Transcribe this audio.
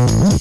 Yeah.